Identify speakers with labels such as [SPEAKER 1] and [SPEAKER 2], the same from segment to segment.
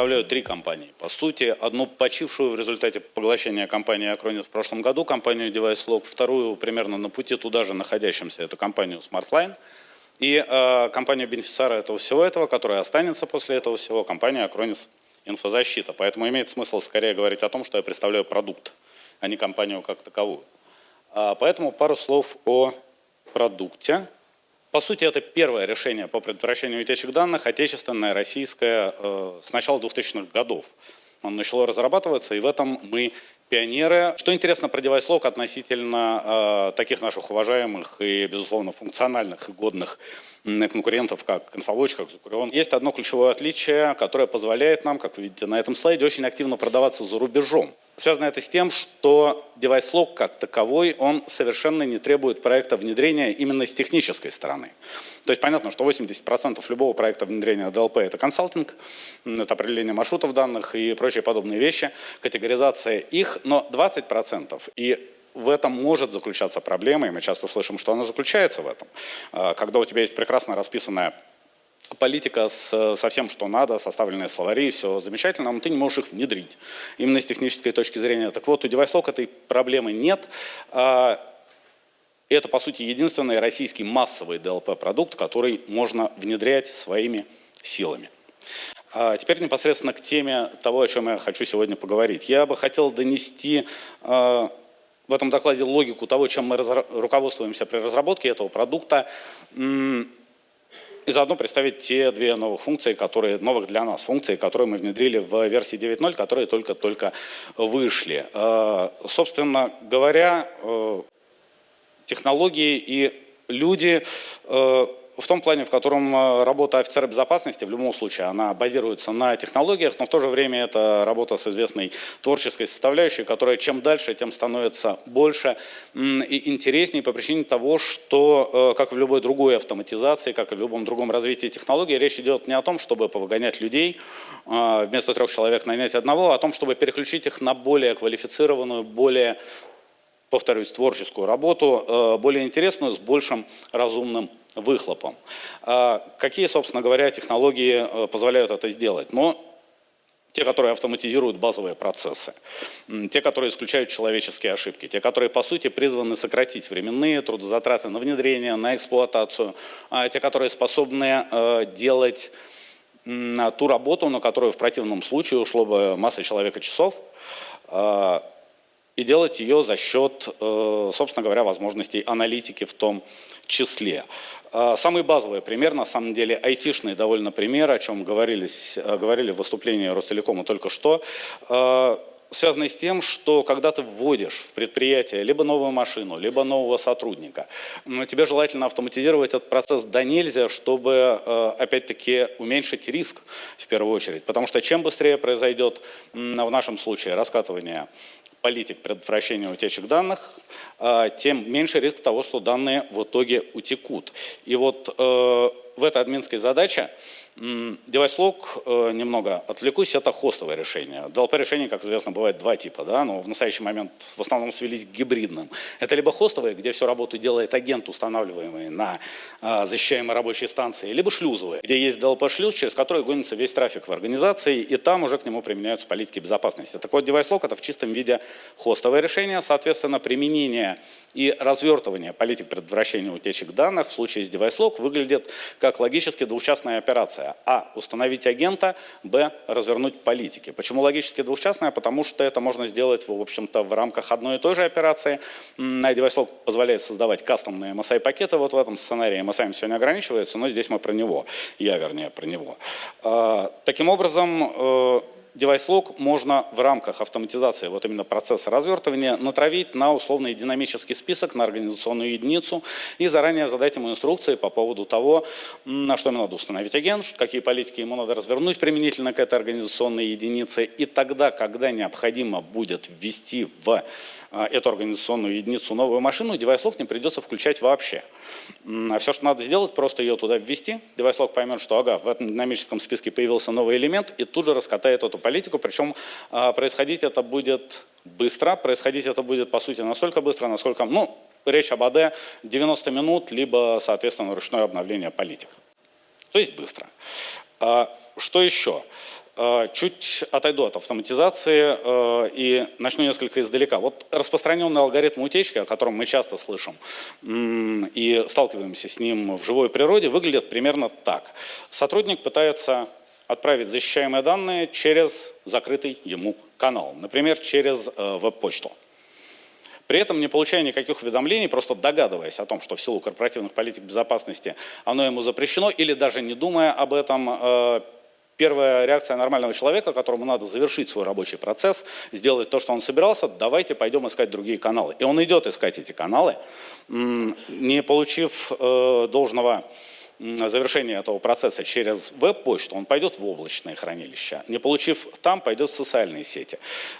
[SPEAKER 1] представляю три компании. По сути, одну почившую в результате поглощения компании Acronis в прошлом году, компанию DeviceLock, вторую примерно на пути туда же находящимся, это компанию SmartLine, и э, компанию бенефициара этого всего этого, которая останется после этого всего, компания Acronis инфозащита. Поэтому имеет смысл скорее говорить о том, что я представляю продукт, а не компанию как таковую. А, поэтому пару слов о продукте. По сути, это первое решение по предотвращению утечек данных, отечественное, российское, э, с начала 2000-х годов. Он начало разрабатываться, и в этом мы пионеры. Что интересно про DeviceLock относительно э, таких наших уважаемых и, безусловно, функциональных и годных конкурентов, как Infowatch, как Zucurion. Есть одно ключевое отличие, которое позволяет нам, как вы видите на этом слайде, очень активно продаваться за рубежом. Связано это с тем, что DeviceLock как таковой, он совершенно не требует проекта внедрения именно с технической стороны. То есть понятно, что 80% любого проекта внедрения DLP – это консалтинг, это определение маршрутов данных и прочие подобные вещи, категоризация их, но 20% и в этом может заключаться проблема, и мы часто слышим, что она заключается в этом. А, когда у тебя есть прекрасно расписанная политика с, со всем, что надо, составленные словари, все замечательно, но ты не можешь их внедрить. Именно с технической точки зрения. Так вот, у DeviceLock этой проблемы нет. А, это, по сути, единственный российский массовый DLP-продукт, который можно внедрять своими силами. А теперь непосредственно к теме того, о чем я хочу сегодня поговорить. Я бы хотел донести в этом докладе логику того, чем мы руководствуемся при разработке этого продукта, и заодно представить те две новых функции, которые, новых для нас функции, которые мы внедрили в версии 9.0, которые только-только вышли. Э, собственно говоря, э, технологии и люди э, в том плане, в котором э, работа офицера безопасности, в любом случае, она базируется на технологиях, но в то же время это работа с известной творческой составляющей, которая чем дальше, тем становится больше и интереснее по причине того, что, э, как в любой другой автоматизации, как и в любом другом развитии технологий, речь идет не о том, чтобы повыгонять людей, э, вместо трех человек нанять одного, а о том, чтобы переключить их на более квалифицированную, более повторюсь, творческую работу, более интересную, с большим разумным выхлопом. А какие, собственно говоря, технологии э, позволяют это сделать? Но те, которые автоматизируют базовые процессы, те, которые исключают человеческие ошибки, те, которые, по сути, призваны сократить временные трудозатраты на внедрение, на эксплуатацию, а те, которые способны э, делать ту работу, на которую в противном случае ушло бы масса человека часов, э, и делать ее за счет, собственно говоря, возможностей аналитики в том числе. А, самый базовый пример, на самом деле, айтишный довольно пример, о чем говорились, э, говорили в выступлении Ростелекома только что, связанный с тем, что когда ты вводишь в предприятие либо новую машину, либо нового сотрудника, тебе желательно автоматизировать этот процесс до нельзя, чтобы, э, опять-таки, уменьшить риск в первую очередь. Потому что чем быстрее произойдет, в нашем случае, раскатывание политик предотвращения утечек данных, а, тем меньше риск того, что данные в итоге утекут. И вот э, в этой админской задаче DeviceLock, э, немного отвлекусь, это хостовое решение. DLP-решений, как известно, бывает два типа, да, но в настоящий момент в основном свелись к гибридным. Это либо хостовые, где всю работу делает агент, устанавливаемый на э, защищаемой рабочей станции, либо шлюзовые, где есть DLP-шлюз, через который гонится весь трафик в организации, и там уже к нему применяются политики безопасности. Так вот, DeviceLock это в чистом виде хостовое решение, соответственно, применение и развертывание политик предотвращения утечек данных в случае с DeviceLock выглядит как логически двухчастная операция. А. Установить агента. Б. Развернуть политики. Почему логически двухчастная? Потому что это можно сделать, в общем-то, в рамках одной и той же операции. DeviceLock позволяет создавать кастомные MSI-пакеты. Вот в этом сценарии MSI все не ограничивается, но здесь мы про него. Я, вернее, про него. А, таким образом, DeviceLock можно в рамках автоматизации вот именно процесса развертывания натравить на условный динамический список, на организационную единицу и заранее задать ему инструкции по поводу того, на что ему надо установить агент, какие политики ему надо развернуть применительно к этой организационной единице. И тогда, когда необходимо будет ввести в эту организационную единицу новую машину, DeviceLock не придется включать вообще. А все, что надо сделать, просто ее туда ввести. DeviceLock поймет, что ага, в этом динамическом списке появился новый элемент, и тут же раскатает эту политику. Причем а, происходить это будет быстро, происходить это будет, по сути, настолько быстро, насколько, ну, речь об АД 90 минут, либо, соответственно, ручное обновление политик. То есть быстро. Что еще? Э, чуть отойду от автоматизации э, и начну несколько издалека. Вот распространенный алгоритм утечки, о котором мы часто слышим и сталкиваемся с ним в живой природе, выглядит примерно так. Сотрудник пытается отправить защищаемые данные через закрытый ему канал, например, через э, веб-почту. При этом не получая никаких уведомлений, просто догадываясь о том, что в силу корпоративных политик безопасности оно ему запрещено, или даже не думая об этом, первая реакция нормального человека, которому надо завершить свой рабочий процесс, сделать то, что он собирался, давайте пойдем искать другие каналы. И он идет искать эти каналы, не получив э, должного завершения этого процесса через веб-почту, он пойдет в облачное хранилище. Не получив там, пойдет в социальные сети.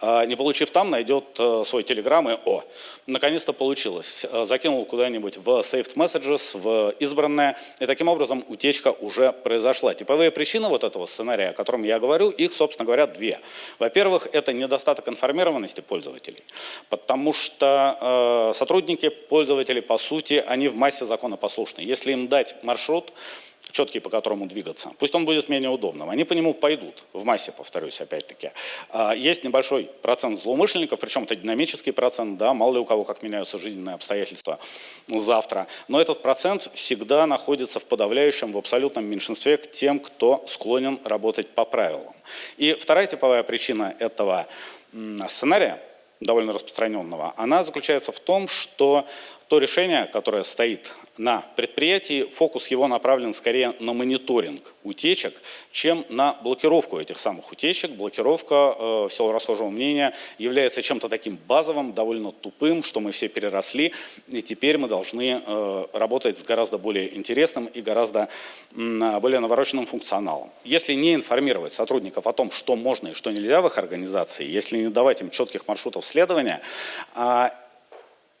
[SPEAKER 1] А, не получив там, найдет э, свой телеграм и «О, наконец-то получилось». Э, закинул куда-нибудь в Saved Messages, в избранное, и таким образом утечка уже произошла. Типовые причины вот этого сценария, о котором я говорю, их, собственно говоря, две. Во-первых, это недостаток информированности пользователей, потому что э, сотрудники, пользователи, по сути, они в массе законопослушны. Если им дать маршрут, маршрут, четкий, по которому двигаться. Пусть он будет менее удобным. Они по нему пойдут, в массе, повторюсь, опять-таки. А, есть небольшой процент злоумышленников, причем это динамический процент, да, мало ли у кого как меняются жизненные обстоятельства завтра. Но этот процент всегда находится в подавляющем, в абсолютном меньшинстве к тем, кто склонен работать по правилам. И вторая типовая причина этого сценария, довольно распространенного, она заключается в том, что то решение, которое стоит на предприятии, фокус его направлен скорее на мониторинг утечек, чем на блокировку этих самых утечек. Блокировка, э, в силу расхожего мнения, является чем-то таким базовым, довольно тупым, что мы все переросли, и теперь мы должны э, работать с гораздо более интересным и гораздо более навороченным функционалом. Если не информировать сотрудников о том, что можно и что нельзя в их организации, если не давать им четких маршрутов следования, а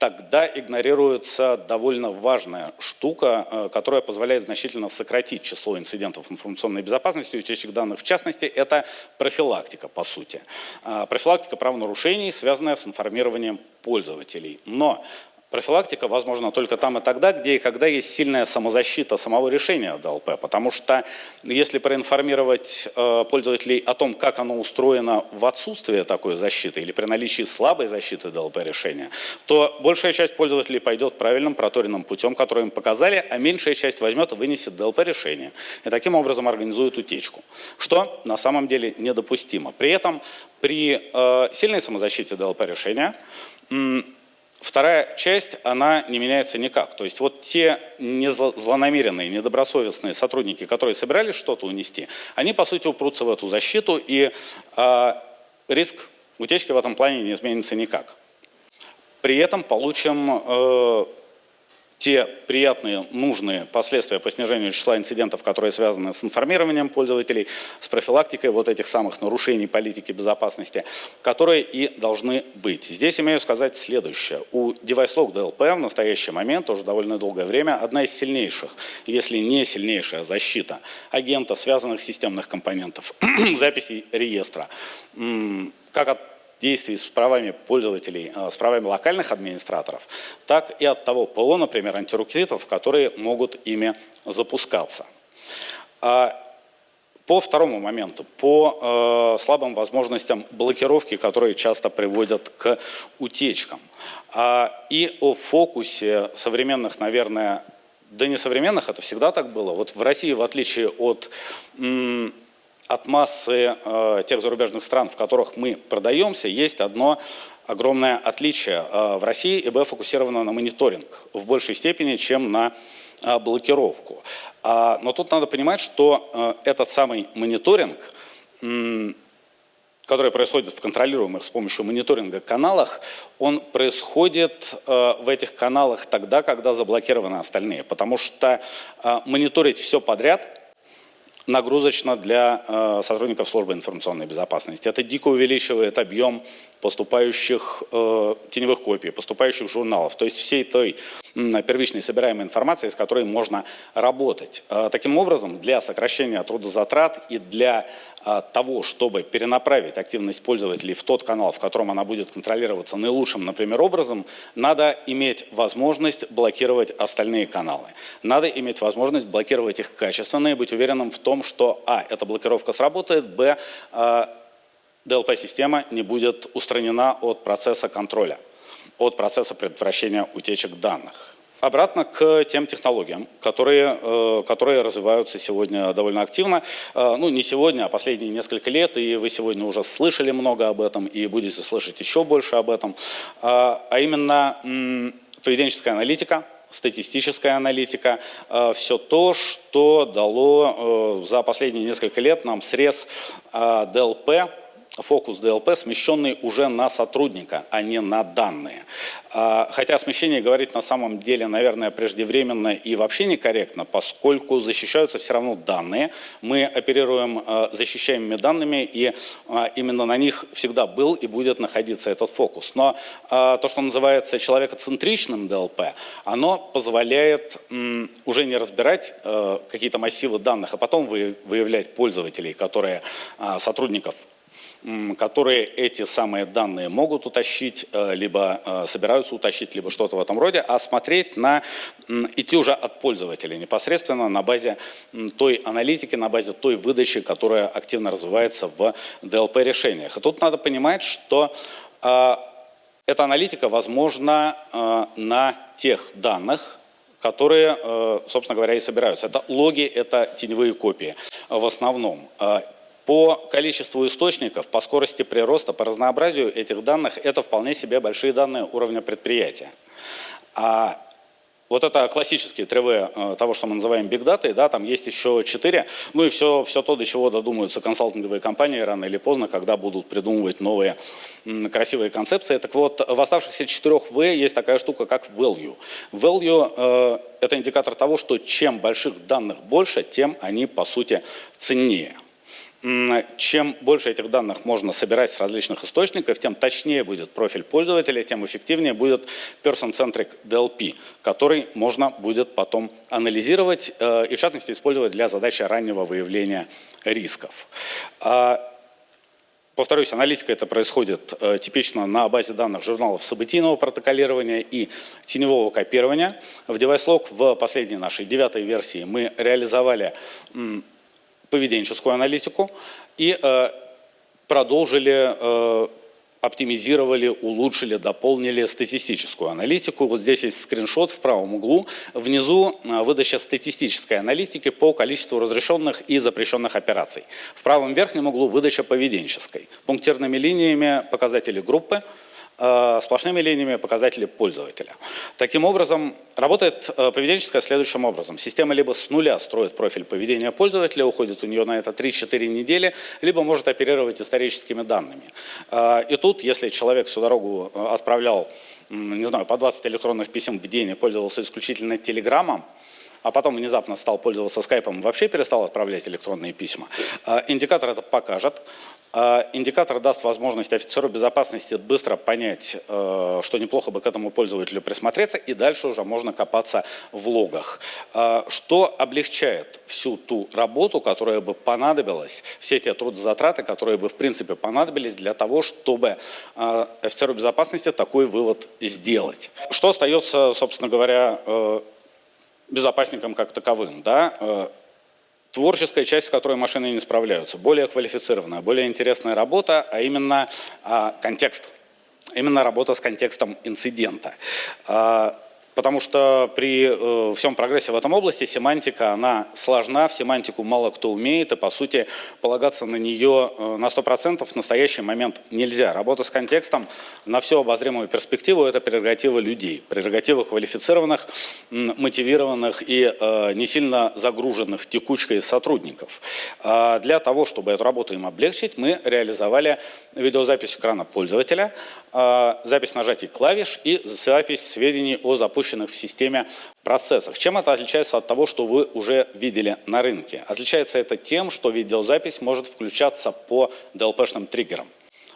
[SPEAKER 1] тогда игнорируется довольно важная штука, э, которая позволяет значительно сократить число инцидентов информационной безопасности и утечек данных. В частности, это профилактика, по сути. Э, профилактика правонарушений, связанная с информированием пользователей. Но Профилактика возможна только там и тогда, где и когда есть сильная самозащита самого решения DLP. Потому что если проинформировать э, пользователей о том, как оно устроено в отсутствии такой защиты или при наличии слабой защиты DLP решения, то большая часть пользователей пойдет правильным проторенным путем, который им показали, а меньшая часть возьмет и вынесет DLP решение. И таким образом организует утечку. Что на самом деле недопустимо. При этом при э, сильной самозащите DLP решения Вторая часть, она не меняется никак. То есть вот те злонамеренные, недобросовестные сотрудники, которые собирались что-то унести, они, по сути, упрутся в эту защиту, и э, риск утечки в этом плане не изменится никак. При этом получим э, те приятные, нужные последствия по снижению числа инцидентов, которые связаны с информированием пользователей, с профилактикой вот этих самых нарушений политики безопасности, которые и должны быть. Здесь имею сказать следующее. У DeviceLock DLP в настоящий момент, уже довольно долгое время, одна из сильнейших, если не сильнейшая защита агента, связанных системных компонентов, записей реестра. Как от действий с правами пользователей, э, с правами локальных администраторов, так и от того ПО, например, антиреквизитов, которые могут ими запускаться. А по второму моменту, по э, слабым возможностям блокировки, которые часто приводят к утечкам. А, и о фокусе современных, наверное, да не современных, это всегда так было. Вот в России, в отличие от от массы э, тех зарубежных стран, в которых мы продаемся, есть одно огромное отличие. Э, в России ИБ фокусировано на мониторинг в большей степени, чем на э, блокировку. А, но тут надо понимать, что э, этот самый мониторинг, который происходит в контролируемых с помощью мониторинга каналах, он происходит в этих каналах тогда, когда заблокированы остальные. Потому что мониторить все подряд – нагрузочно для э, сотрудников службы информационной безопасности. Это дико увеличивает объем поступающих э, теневых копий, поступающих журналов, то есть всей той первичной собираемой информации, с которой можно работать. Э, таким образом, для сокращения трудозатрат и для того, чтобы перенаправить активность пользователей в тот канал, в котором она будет контролироваться наилучшим, например, образом, надо иметь возможность блокировать остальные каналы. Надо иметь возможность блокировать их качественно и быть уверенным в том, что, а, эта блокировка сработает, б, э, DLP-система не будет устранена от процесса контроля, от процесса предотвращения утечек данных. Обратно к тем технологиям, которые, э, которые развиваются сегодня довольно активно. Э, ну, не сегодня, а последние несколько лет, и вы сегодня уже слышали много об этом, и будете слышать еще больше об этом. А, а именно поведенческая аналитика, статистическая аналитика, э, все то, что дало за последние несколько лет нам срез DLP, фокус DLP смещенный уже на сотрудника, а не на данные. А, хотя смещение говорить на самом деле, наверное, преждевременно и вообще некорректно, поскольку защищаются все равно данные. Мы оперируем а, защищаемыми данными, и а, именно на них всегда был и будет находиться этот фокус. Но то, что называется человекоцентричным DLP, оно позволяет уже не разбирать какие-то массивы данных, а потом выявлять пользователей, которые сотрудников которые эти самые данные могут утащить, э, либо э, собираются утащить, либо что-то в этом роде, а смотреть на, идти уже от пользователя непосредственно на базе той аналитики, на базе той выдачи, которая активно развивается в DLP-решениях. И тут надо понимать, что э, эта аналитика возможна на тех данных, которые, собственно говоря, и собираются. Это логи, это теневые копии в основном. По количеству источников, по скорости прироста, по разнообразию этих данных, это вполне себе большие данные уровня предприятия. А вот это классические тревы э, того, что мы называем big data, да, там есть еще четыре, ну и все, все то, до чего додумаются консалтинговые компании рано или поздно, когда будут придумывать новые красивые концепции. Так вот, в оставшихся четырех V есть такая штука, как value. Value э, – это индикатор того, что чем больших данных больше, тем они, по сути, ценнее чем больше этих данных можно собирать с различных источников, тем точнее будет профиль пользователя, тем эффективнее будет person-centric DLP, который можно будет потом анализировать э, и в частности использовать для задачи раннего выявления рисков. А, повторюсь, аналитика это происходит э, типично на базе данных журналов событийного протоколирования и теневого копирования. В DeviceLog в последней нашей девятой версии мы реализовали поведенческую аналитику и э, продолжили, э, оптимизировали, улучшили, дополнили статистическую аналитику. Вот здесь есть скриншот в правом углу. Внизу э, выдача статистической аналитики по количеству разрешенных и запрещенных операций. В правом верхнем углу выдача поведенческой. Пунктирными линиями показатели группы, сплошными линиями показатели пользователя. Таким образом, работает э, поведенческая следующим образом. Система либо с нуля строит профиль поведения пользователя, уходит у нее на это 3-4 недели, либо может оперировать историческими данными. Э, и тут, если человек всю дорогу отправлял, не знаю, по 20 электронных писем в день и пользовался исключительно телеграммом, а потом внезапно стал пользоваться скайпом и вообще перестал отправлять электронные письма. Индикатор это покажет. А, индикатор даст возможность офицеру безопасности быстро понять, э, что неплохо бы к этому пользователю присмотреться, и дальше уже можно копаться в логах. А, что облегчает всю ту работу, которая бы понадобилась, все те трудозатраты, которые бы в принципе понадобились для того, чтобы офицеру безопасности такой вывод сделать. Что остается, собственно говоря, э, безопасникам как таковым? Да? творческая часть, с которой машины не справляются, более квалифицированная, более интересная работа, а именно а, контекст, именно работа с контекстом инцидента. Потому что при э, всем прогрессе в этом области семантика, она сложна, в семантику мало кто умеет, и по сути полагаться на нее э, на 100% в настоящий момент нельзя. Работа с контекстом на всю обозримую перспективу – это прерогатива людей, прерогатива квалифицированных, мотивированных и э, не сильно загруженных текучкой сотрудников. А для того, чтобы эту работу им облегчить, мы реализовали видеозапись экрана пользователя, а, запись нажатий клавиш и запись сведений о запуске запущенных в системе процессах. Чем это отличается от того, что вы уже видели на рынке? Отличается это тем, что видеозапись может включаться по DLP-шным триггерам.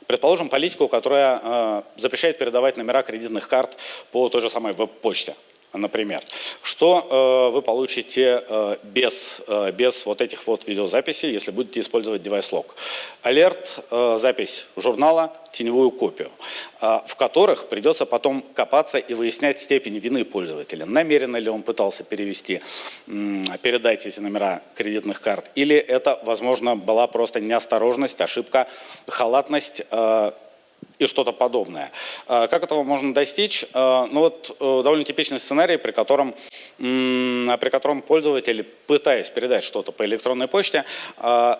[SPEAKER 1] Предположим, политику, которая э, запрещает передавать номера кредитных карт по той же самой веб-почте например, что э, вы получите э, без, э, без вот этих вот видеозаписей, если будете использовать девайс-лог. Алерт, э, запись журнала, теневую копию, э, в которых придется потом копаться и выяснять степень вины пользователя. Намеренно ли он пытался перевести, э, передать эти номера кредитных карт, или это, возможно, была просто неосторожность, ошибка, халатность, э, и что-то подобное. А, как этого можно достичь? А, ну вот э, довольно типичный сценарий, при котором, при котором пользователь, пытаясь передать что-то по электронной почте,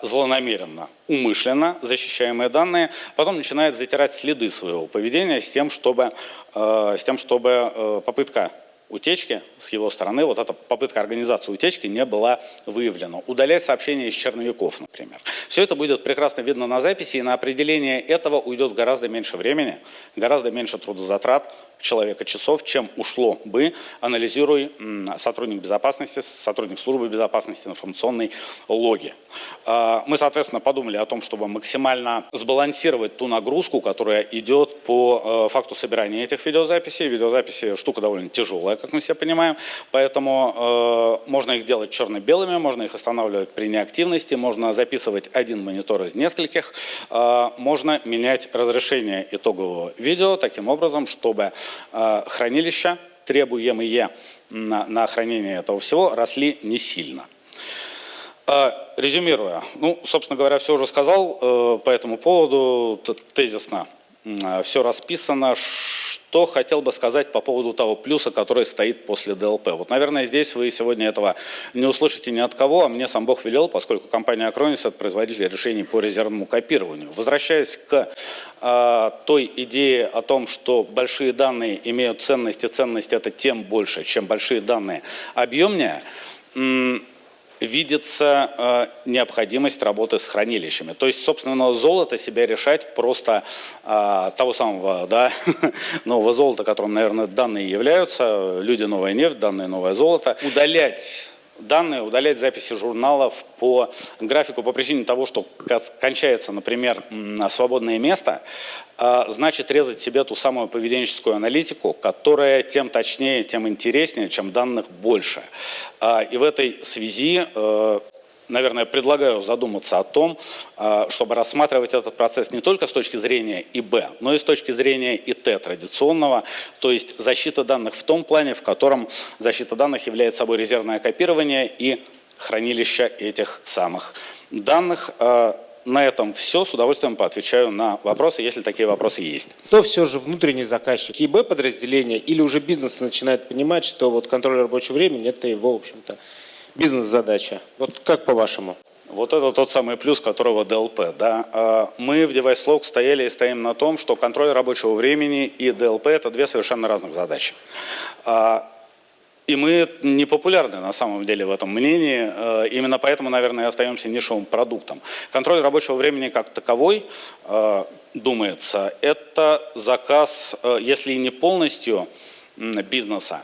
[SPEAKER 1] злонамеренно, умышленно защищаемые данные, потом начинает затирать следы своего поведения с тем, чтобы, с тем, чтобы э, попытка утечки с его стороны, вот эта попытка организации утечки не была выявлена. Удалять сообщения из черновиков, например. Все это будет прекрасно видно на записи, и на определение этого уйдет гораздо меньше времени, гораздо меньше трудозатрат человека часов, чем ушло бы, анализируя сотрудник безопасности, сотрудник службы безопасности информационной логи. А, мы, соответственно, подумали о том, чтобы максимально сбалансировать ту нагрузку, которая идет по э, факту собирания этих видеозаписей. Видеозаписи штука довольно тяжелая, как мы все понимаем, поэтому э, можно их делать черно-белыми, можно их останавливать при неактивности, можно записывать один монитор из нескольких, э, можно менять разрешение итогового видео таким образом, чтобы хранилища, требуемые на, хранение этого всего, росли не сильно. Э, резюмируя, ну, собственно говоря, все уже сказал э, по этому поводу, тезисно э, все расписано, что хотел бы сказать по поводу того плюса, который стоит после DLP. Вот, наверное, здесь вы сегодня этого не услышите ни от кого, а мне сам Бог велел, поскольку компания Acronis – это производитель решений по резервному копированию. Возвращаясь к э, той идее о том, что большие данные имеют ценность, и ценность это тем больше, чем большие данные объемнее, видится э, необходимость работы с хранилищами. То есть, собственно, золото себя решать просто э, того самого да, нового золота, которым, наверное, данные являются, люди новая нефть, данные новое золото, удалять данные, удалять записи журналов по графику по причине того, что кончается, например, свободное место, а, значит резать себе ту самую поведенческую аналитику, которая тем точнее, тем интереснее, чем данных больше. А, и в этой связи э, наверное, предлагаю задуматься о том, а, чтобы рассматривать этот процесс не только с точки зрения ИБ, но и с точки зрения ИТ традиционного, то есть защита данных в том плане, в котором защита данных является собой резервное копирование и хранилище этих самых данных. А, на этом все. С удовольствием поотвечаю на вопросы, если такие вопросы есть.
[SPEAKER 2] Кто все же внутренний заказчик? ИБ подразделение или уже бизнес начинает понимать, что вот контроль рабочего времени – это его, в общем-то, бизнес-задача. Вот как по-вашему?
[SPEAKER 1] Вот это тот самый плюс, которого DLP. Да? А, мы в DeviceLock стояли и стоим на том, что контроль рабочего времени и ДЛП – это две совершенно разных задачи. А, и мы не популярны на самом деле в этом мнении, а, именно поэтому, наверное, и остаемся нишевым продуктом. Контроль рабочего времени как таковой, думается, это заказ, если не полностью бизнеса,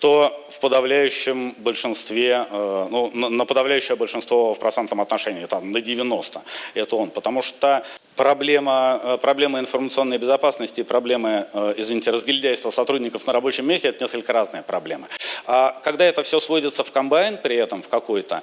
[SPEAKER 1] то в подавляющем большинстве, э, ну, на подавляющее большинство в процентном отношении, там, на 90, это он. Потому что проблема, э, проблема информационной безопасности и проблемы, э, извините, разгильдяйства сотрудников на рабочем месте – это несколько разные проблемы. А когда это все сводится в комбайн при этом, в какой-то,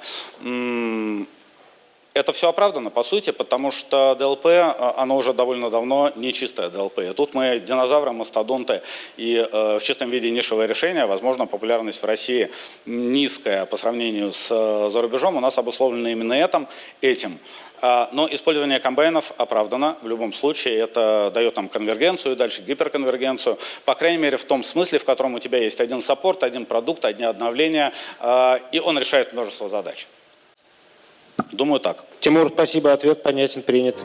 [SPEAKER 1] это все оправдано, по сути, потому что DLP, а, оно уже довольно давно не чистое DLP. И тут мы динозавры, мастодонты и э, в чистом виде нишевое решение. Возможно, популярность в России низкая по сравнению с э, за рубежом. У нас обусловлено именно этим. этим. А, но использование комбайнов оправдано в любом случае. Это дает нам конвергенцию, дальше гиперконвергенцию. По крайней мере, в том смысле, в котором у тебя есть один support, один продукт, одни обновления, э, и он решает множество задач. Думаю так.
[SPEAKER 2] Тимур, спасибо, ответ понятен, принят.